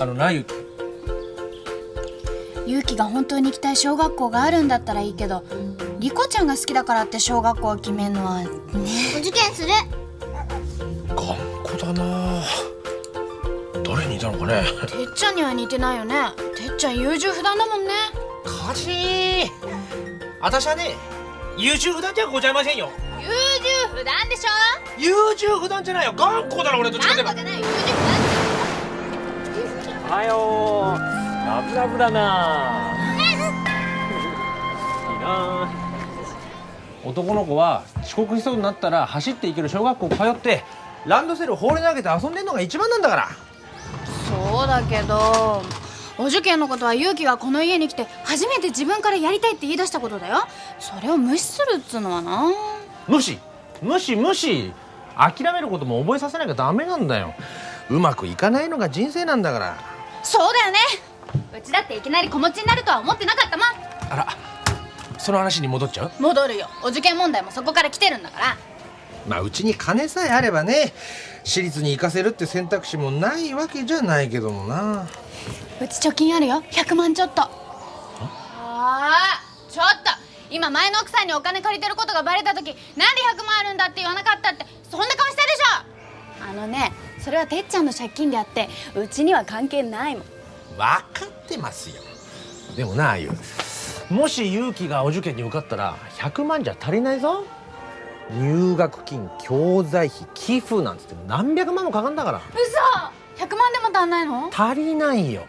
あのなゆき。勇気が本当に行きたい小学校があるんだったらいいけどリコちゃんが好きだからって小学校を決めるのはね。お受験する。頑固だな。誰にいたのかね。てっちゃんには似てないよね。てっちゃん優柔不断だもんね。かじー私はね優柔不断じゃございませんよ。優柔不断でしょ？優柔不断じゃないよ。頑固だろ俺どっちかといえば。じゃない。優柔はようラブラブだな。いいな男の子は遅刻しそうになったら走って行ける小学校通ってランドセル放り投げて遊んでんのが一番なんだから。そうだけどお受験のことは勇気がこの家に来て初めて自分からやりたいって言い出したことだよ。それを無視するっつうのはな。無視。無視無視。諦めることも覚えさせなきゃダメなんだよ。うまくいかないのが人生なんだからそうだよね。うちだっていきなり子持ちになるとは思ってなかったもん。あらその話に戻っちゃう？戻るよ。お受験問題もそこから来てるんだから。まあうちに金さえあればね私立に行かせるって選択肢もないわけじゃないけどもな。うち貯金あるよ。100万ちょっと。ああちょっと。今前の奥さんにお金借りてることがバレた時なんで100万あるんだって言わなかったってそんな顔したでしょ。あのねそれはてっちゃんの借金であってうちには関係ないもん。分かってますよ。でもなあゆ。もし勇気がお受験に受かったら100万じゃ足りないぞ。入学金教材費寄付なんつって何百万もかかんだから。嘘！100万でも足んないの？足りないよ。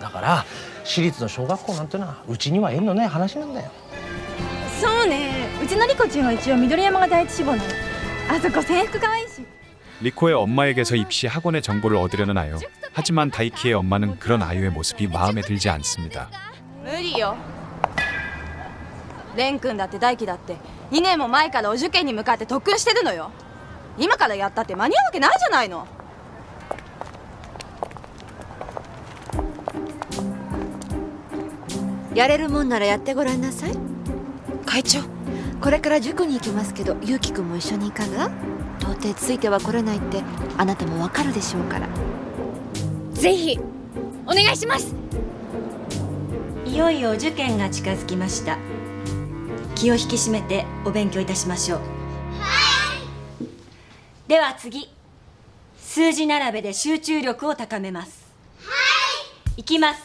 だから私立の小学校なんてのはうちには縁のない話なんだよ。そうね。うちのリコちんは一応緑山が第一志望なの。あそこ制服可愛いし 리코의 엄마에게서 입시 학원의 정보를 얻으려는 아유. 하지만 다이키의 엄마는 그런 아유의 모습이 마음에 들지 않습니다. 無理よ蓮くんだって大輝だって2年も前からお受験に向かって特訓してるのよ今からやったって間に合うわけないじゃないのやれるもんならやってごらんなさい会長これから塾に行きますけどゆうきくんも一緒にいかが 到底ついては来れないってあなたもわかるでしょうから。ぜひお願いします。いよいよお受験が近づきました。気を引き締めてお勉強いたしましょう。はい。では次。数字並べで集中力を高めます。はい。いきます。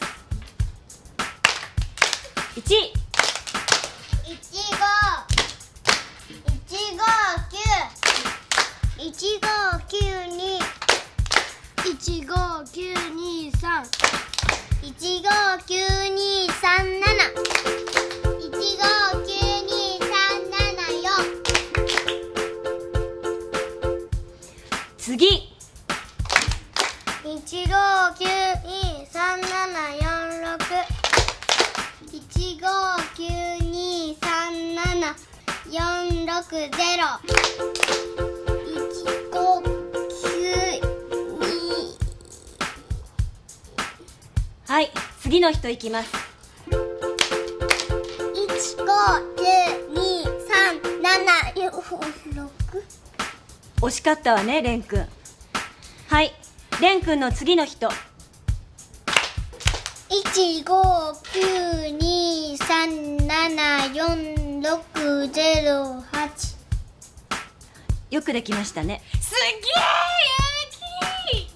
1ちご九二三七。いちご九二三七次。四一五九二三七四六。九二三七四六ゼロはい次の人いきます。一五九二三七四六惜しかったわね蓮くんはい蓮くんの次の人。一五九二三七四六ゼロ八。よくできましたね。すげえ勇気！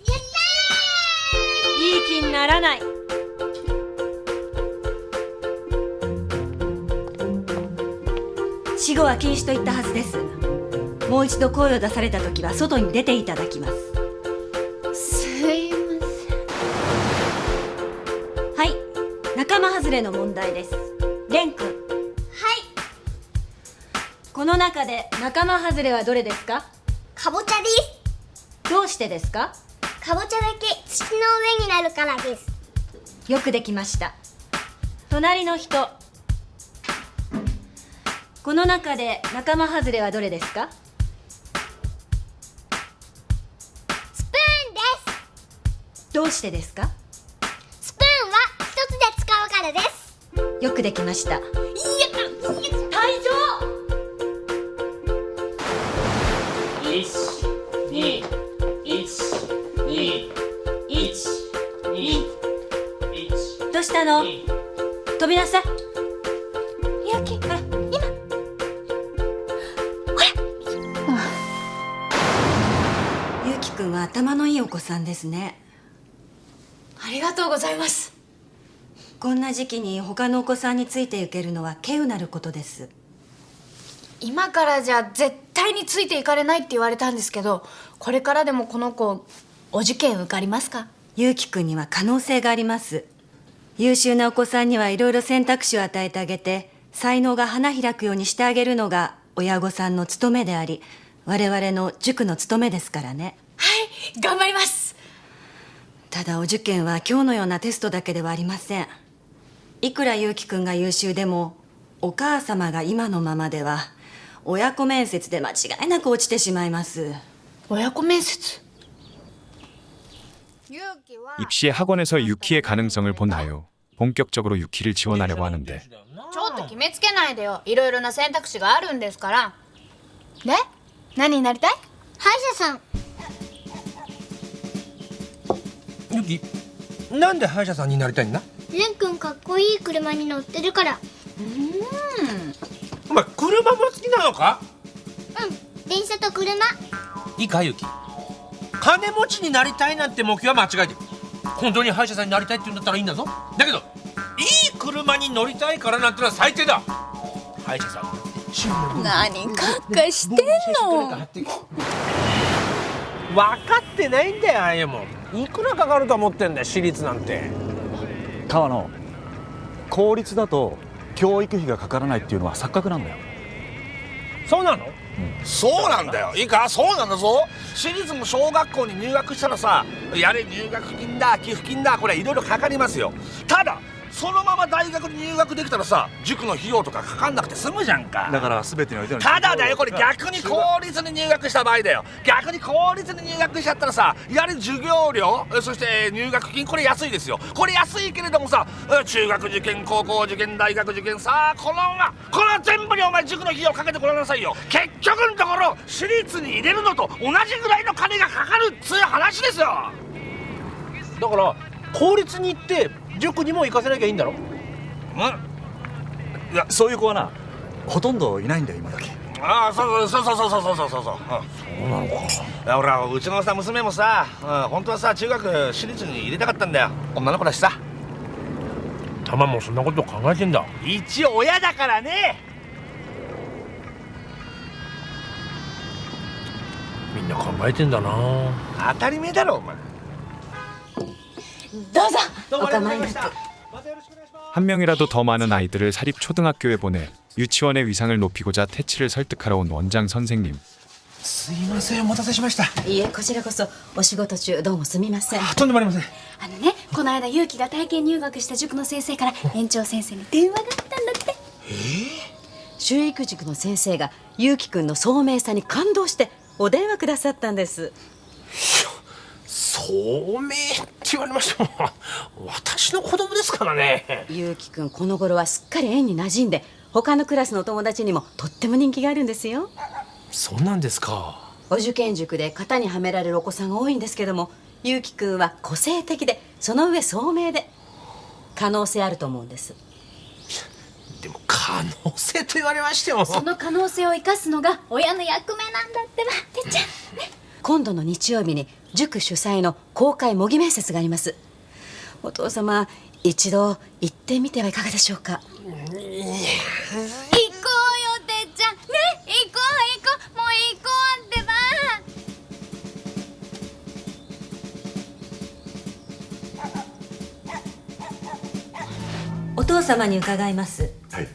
いい気にならない後は禁止と言ったはずです。もう一度声を出された時は外に出ていただきます。すいまはい。仲間外れの問題です。蓮くん。はい。この中で仲間外れはどれですか？かぼちゃです。どうしてですか？かぼちゃだけ土の上になるからです。よくできました。隣の人この中で仲間外れはどれですか？スプーンです。どうしてですか？スプーンは一つで使うからです。よくできました。一二一二一二。一どうしたの？二飛びなさい子さんですね。ありがとうございます。こんな時期に他のお子さんについていけるのは稀有なることです。今からじゃ絶対についていかれないって言われたんですけどこれからでもこの子お受験受かりますか？ゆうきくんには可能性があります。優秀なお子さんにはいろいろ選択肢を与えてあげて才能が花開くようにしてあげるのが親御さんの務めであり我々の塾の務めですからね。はい頑張りますただお受験は今日のようなテストだけではありませんいくらゆうきくんが優秀でもお母様が今のままでは親子面接で間違いなく落ちてしまいます親子面接 입시의 학원에서 유키의 가능성을 본 아요. 본격적으로 유키를 지원하려고 하는데 ちょっと決めつけないでよいろいろな選択肢があるんですからで何になりたい歯医者さん きなんで歯医者さんになりたいんだ？レン君かっこいい車に乗ってるから。お前車も好きなのか？うん。電車と車。いいかゆき。金持ちになりたいなんて目標は間違えてる。本当に歯医者さんになりたいって言うんだったらいいんだぞ。だけどいい車に乗りたいからなんてのは最低だ。歯医者さん。何かっかしてんの。分かってないんだよああいうもんいくらかかると思ってんだよ私立なんて。川野公立だと教育費がかからないっていうのは錯覚なんだよ。そうなの？そうなんだよ。いいか？そうなんだぞ。私立も小学校に入学したらさやれ入学金だ寄付金だこれいろいろかかりますよ。ただそのまま大学に入学できたらさ塾の費用とかかかんなくて済むじゃんか。だから全てにおいてのただだよこれ逆に公立に入学した場合だよ。逆に公立に入学しちゃったらさやれ授業料えそして入学金これ安いですよ。これ安いけれどもさえ中学受験高校受験大学受験さあこのまこの全部にお前塾の費用かけてごらんなさいよ。結局のところ私立に入れるのと同じぐらいの金がかかるっつう話ですよ。だから公立に行って塾にも行かせなきゃいいんだろ？うん。いやそういう子はなほとんどいないんだよ今時ああそうそうそうそうそうそうそうそう。そうそうなのか。いや俺はうちのさ娘もさ、うん、本当はさ中学私立に入れたかったんだよ。女の子だしさ。たまもそんなこと考えてんだ。一応親だからね。みんな考えてんだな。当たり前だろお前どうぞお構いなく 한 명이라도 더 많은 아이들을 사립 초등학교에 보내 유치원의 위상을 높이고자 태치를 설득하러 온 원장 선생님. すいませんお待たせしましたいえこちらこそお仕事中どうもすみませんとんでもありませんあのねこの間勇気が体験入学した塾の先生から園長先生に電話があったんだって修育塾の先生がゆうきくんの聡明さに感動してお電話くださったんです聡明って 言われましても私の子供ですからね。ゆうきくんこの頃はすっかり園に馴染んで他のクラスの友達にもとっても人気があるんですよ。そうなんですか。お受験塾で型にはめられるお子さんが多いんですけどもゆうきくんは個性的でその上聡明で可能性あると思うんです。でも可能性と言われましても。その可能性を生かすのが親の役目なんだってばてっちゃん今度の日曜日に塾主催の公開模擬面接があります。お父様一度行ってみてはいかがでしょうか？行こうよてっちゃん。ね行こう行こうもう行こうってば。お父様に伺います。はい。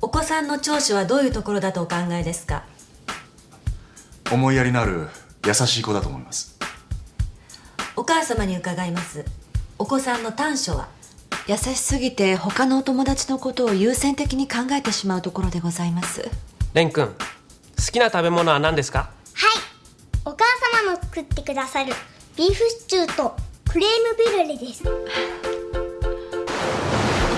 お子さんの長所はどういうところだとお考えですか？思いやりのある優しい子だと思います。おお母様に伺います。お子さんの短所は？優しすぎて他のお友達のことを優先的に考えてしまうところでございます。レン君好きな食べ物は何ですか？お母様の作ってくださる。ビーフシチューとクレームブリュレです。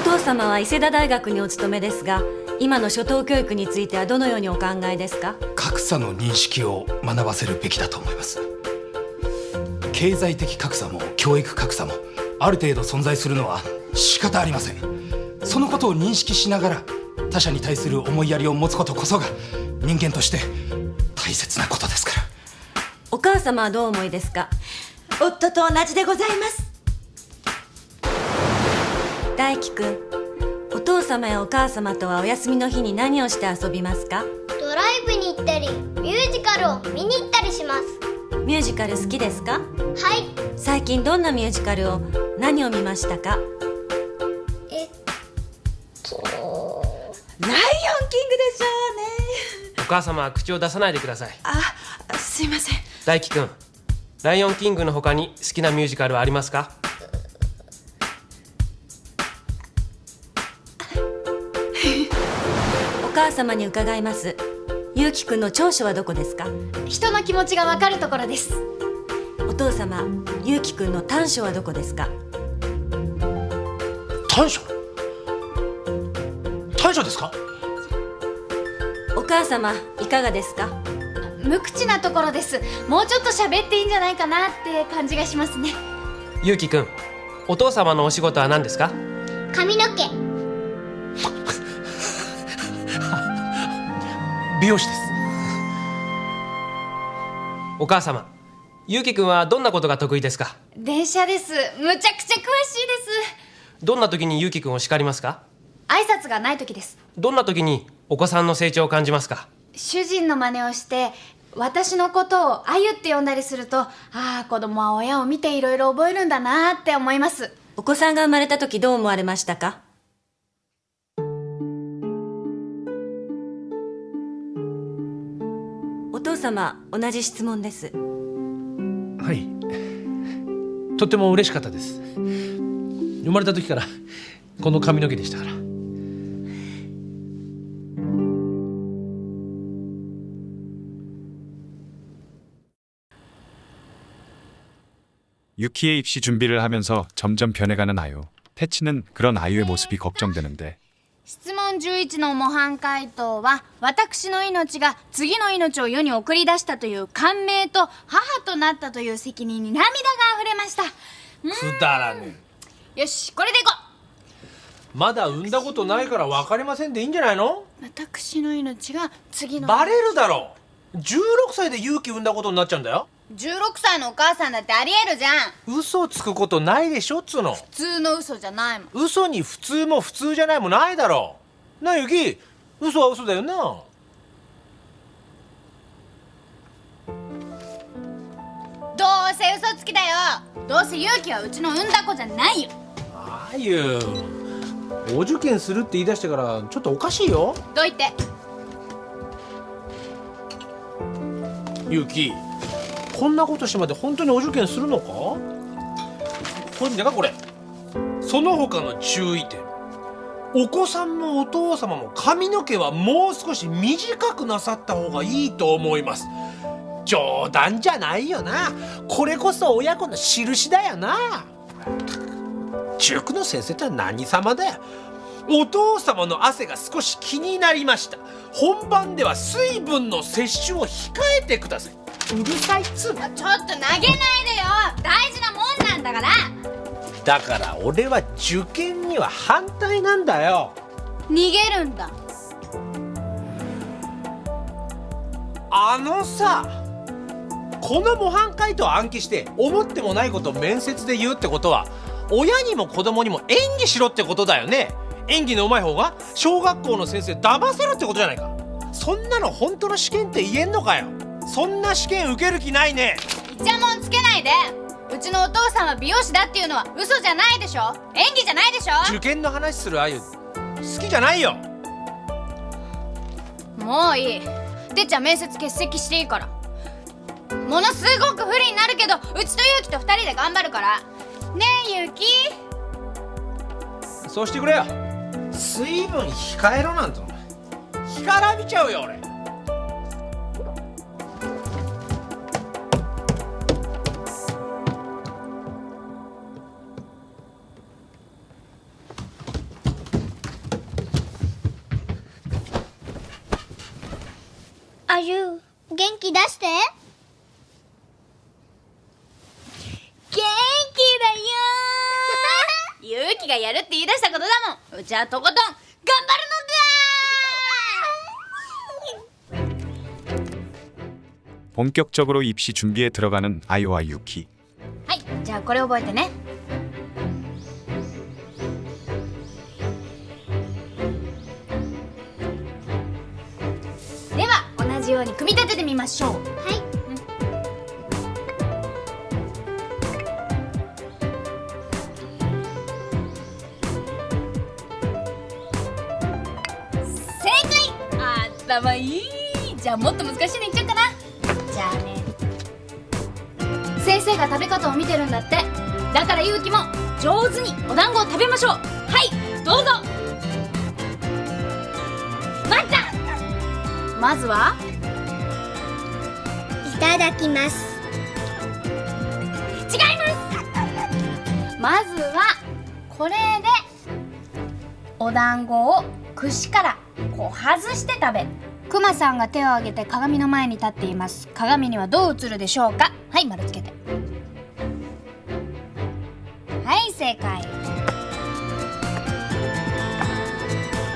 お父様は伊勢田大学にお勤めですが今の初等教育についてはどのようにお考えですか？格差の認識を学ばせるべきだと思います。経済的格差も教育格差もある程度存在するのは仕方ありません。そのことを認識しながら他者に対する思いやりを持つことこそが人間として大切なことですから。お母様はどうお思いですか？夫と同じでございます。大輝くんお父様やお母様とはお休みの日に何をして遊びますか？ドライブに行ったりミュージカルを見に行ったりします。ミュージカル好きですか？はい。最近どんなミュージカルを何を見ましたか？えっと。ライオンキングでしょうね。お母様は口を出さないでください。あすいません。大輝くんライオンキングの他に好きなミュージカルはありますか？母様に伺います。ゆうきくんの長所はどこですか？人の気持ちがわかるところです。お父様ゆうきくんの短所はどこですか？短所？短所ですか？お母様いかがですか？無口なところです。もうちょっと喋っていいんじゃないかなって感じがしますね。ゆうきくんお父様のお仕事は何ですか？髪の毛美容師です。お母様ゆうきくんはどんなことが得意ですか？電車です。むちゃくちゃ詳しいです。どんな時にゆうきくんを叱りますか？挨拶がない時です。どんな時にお子さんの成長を感じますか？主人の真似をして私のことをあゆって呼んだりするとああ子供は親を見ていろいろ覚えるんだなって思います。お子さんが生まれた時どう思われましたか？様同じ質問ですはいとっても嬉しかったです生まれた時からこの髪の毛でしたから유키의 입시 준비를 하면서 점점 변해가는 아유. 태치는 그런 아유의 모습이 걱정되는데 質問11の模範解答は私の命が次の命を世に送り出したという感銘と母となったという責任に涙が溢れました。うくだらねーんよしこれでいこまだ産んだことないから分かりませんでいいんじゃないの？う私の命が次のバレるだろ。16歳で勇気産んだことになっちゃうんだよ16歳のお母さんだってありえるじゃん。嘘つくことないでしょっつうの。普通の嘘じゃないもん。嘘に普通も普通じゃないもないだろ。なあゆき嘘は嘘だよな。どうせ嘘つきだよ。どうせ勇気はうちの産んだ子じゃないよ。あゆお受験するって言い出してからちょっとおかしいよ。どいて？ゆきこんなことしてまで本当にお受験するのか？これ見てかこれ。その他の注意点。お子さんもお父様も髪の毛はもう少し短くなさった方がいいと思います。冗談じゃないよな。これこそ親子の印だよな。塾の先生って何様だよ。お父様の汗が少し気になりました。本番では水分の摂取を控えてください。うるさいっつうの。ちょっと投げないでよ。大事なもんなんだから。だから俺は受験には反対なんだよ。逃げるんだ。あのさこの模範解答を暗記して思ってもないことを面接で言うってことは親にも子供にも演技しろってことだよね。演技の上手い方が小学校の先生騙せろってことじゃないか。そんなの本当の試験って言えんのかよそんな試験受ける気ないね。イチャモンつけないで。うちのお父さんは美容師だっていうのは嘘じゃないでしょ。演技じゃないでしょ。受験の話するあゆ。好きじゃないよ。もういい。てっちゃん面接欠席していいから。ものすごく不利になるけどうちとゆうきと二人で頑張るから。ねえゆうき。そうしてくれよ。水分控えろなんてお前。干からびちゃうよ俺出して元気だよゆうきがやるって言い出したことだもんうちはとことん頑張るのだ 본격적으로 입시 준비에 들어가는 아이와 유키. はいじゃあこれ覚えてね うに組み立ててみましょう。はい。正解。頭いい。じゃあもっと難しいのいっちゃおうかな。じゃあね。先生が食べ方を見てるんだって。だからゆうきも上手にお団子を食べましょう。はいどうぞ。まずはいただきます。違います。まずはこれでお団子を串からこう外して食べる。くまさんが手を挙げて鏡の前に立っています。鏡にはどう映るでしょうか？はい丸つけて。はい正解。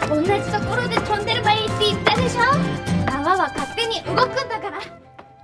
同じところで飛んでればいいって言ったでしょ？泡は勝手に動くんだから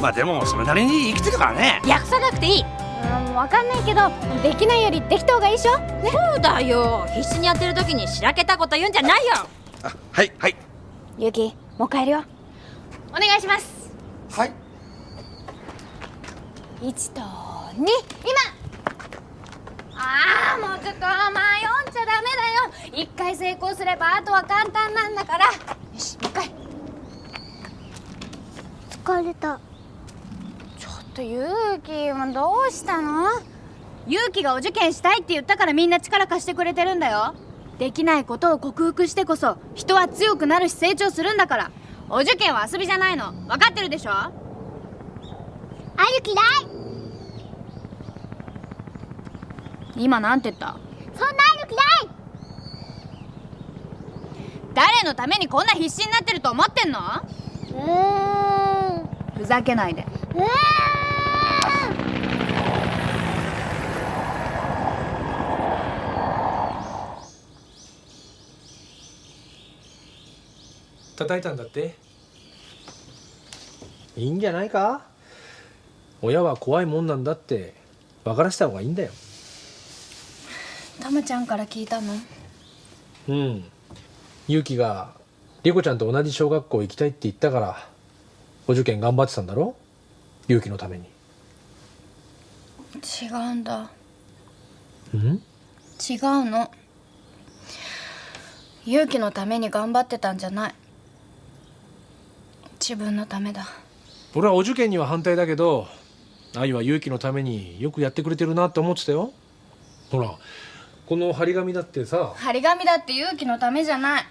まあでもそれなりに生きてるからね。訳さなくていい。うん分かんないけどできないよりできた方がいいでしょ。ね。そうだよ。必死にやってる時にしらけたこと言うんじゃないよ。はいはい。ゆうきもう帰るよ。お願いします。はい。1と2今。ああもうちょっと迷っちゃダメだよ。一回成功すればあとは簡単なんだから。よしもう一回。疲れたとゆうきもどうしたの？ゆうきがお受験したいって言ったからみんな力貸してくれてるんだよ。できないことを克服してこそ人は強くなるし成長するんだから。お受験は遊びじゃないの。分かってるでしょ？あゆ嫌い。今なんて言った？そんなあゆ嫌い誰のためにこんな必死になってると思ってんのふざけない。でうー叩いたんだって？いいんじゃないか？親は怖いもんなんだって分からせた方がいいんだよ。たまちゃんから聞いたの？うん。勇気が莉子ちゃんと同じ小学校行きたいって言ったからお受験頑張ってたんだろ？勇気のために。違うんだ。うん？違うの。勇気のために頑張ってたんじゃない自分のためだ。俺はお受験には反対だけど愛は勇気のためによくやってくれてるなって思ってたよ。ほらこの張り紙だってさ。張り紙だって勇気のためじゃない。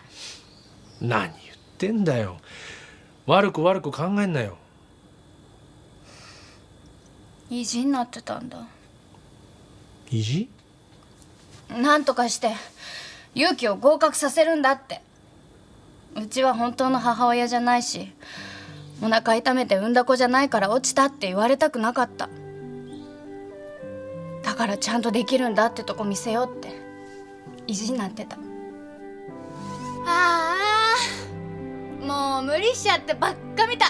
何言ってんだよ。悪く悪く考えんなよ。意地になってたんだ。意地？なんとかして勇気を合格させるんだってうちは本当の母親じゃないしお腹痛めて産んだ子じゃないから落ちたって言われたくなかった。だからちゃんとできるんだってとこ見せようって意地になってた。ああもう無理しちゃってばっかみたい。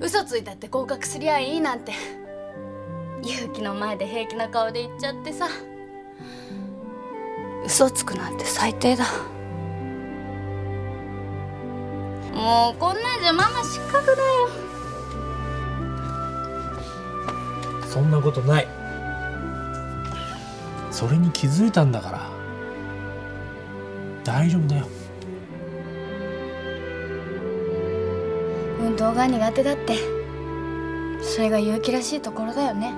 嘘ついたって合格すりゃいいなんて。勇気の前で平気な顔で言っちゃってさ。嘘つくなんて最低だ。もうこんなんじゃママ失格だよ。そんなことない。それに気づいたんだから。大丈夫だよ。運動が苦手だって。それが勇気らしいところだよね。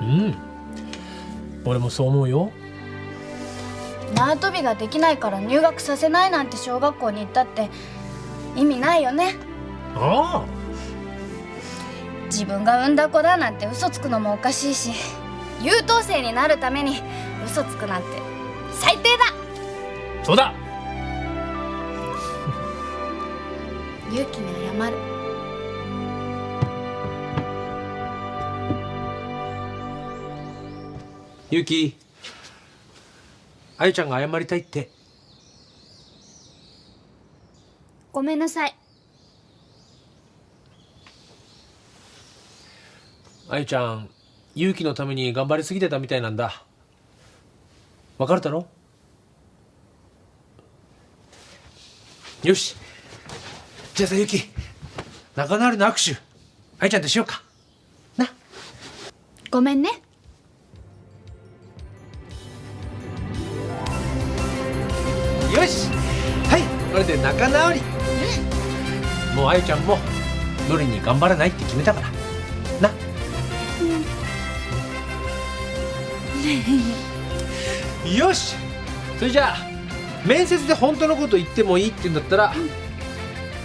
うん。俺もそう思うよ。縄跳びができないから入学させないなんて小学校に行ったって意味ないよね。あ自分が産んだ子だなんて嘘つくのもおかしいし優等生になるために嘘つくなんて最低だ。あそうだ。勇気に謝る。ゆきあゆちゃんが謝りたいってごめんなさい。あゆちゃん勇気のために頑張りすぎてたみたいなんだ。わかるだろ？よし。じゃあさゆき仲直りの握手。あゆちゃんとしようか。ごめんね。よし。はい。これで仲直りもうあゆちゃんもどれに頑張らないって決めたから。な。よし。それじゃあ面接で本当のこと言ってもいいって言うんだったら、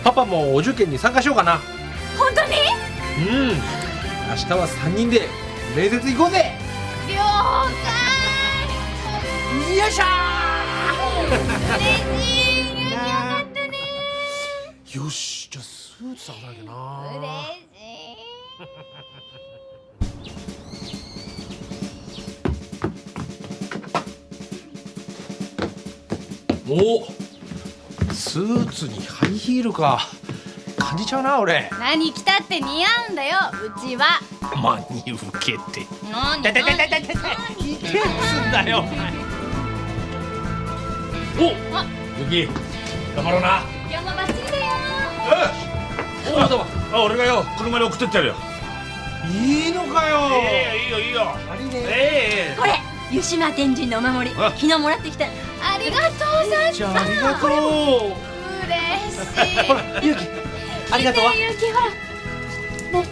パパもお受験に参加しようかな。本当に？うん。明日は3人で面接行こうぜ。了よいしょ解嬉しいよしじゃあスーツ探さなきゃな。嬉しおスーツにハイヒールか。感じちゃうな俺。い何着たって似合うんだよ。うちは。真に受けて。何？だだだだだだいけんすんだよおゆき頑張ろうな今日もバッチリだよおおどうもあ俺がよ車で送ってってやるよ。いいのかよ。ええいいよいいよ。ありね。ええこれ湯島天神のお守り。あ。昨日もらってきた。ありがとうさじゃあありがとう。嬉しい。ほらゆきありがとう。ゆうきほら。僕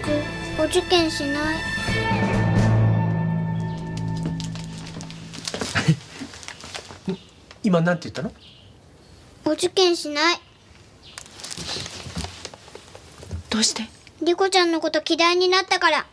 お受験しない。今なんて言ったの？お受験しないどうして？リコちゃんのこと嫌いになったから。